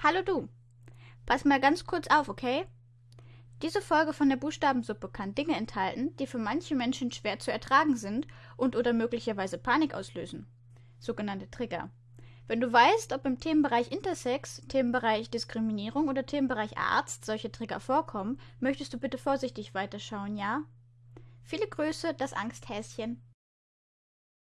Hallo du. Pass mal ganz kurz auf, okay? Diese Folge von der Buchstabensuppe kann Dinge enthalten, die für manche Menschen schwer zu ertragen sind und oder möglicherweise Panik auslösen. Sogenannte Trigger. Wenn du weißt, ob im Themenbereich Intersex, Themenbereich Diskriminierung oder Themenbereich Arzt solche Trigger vorkommen, möchtest du bitte vorsichtig weiterschauen, ja? Viele Grüße, das Angsthäschen.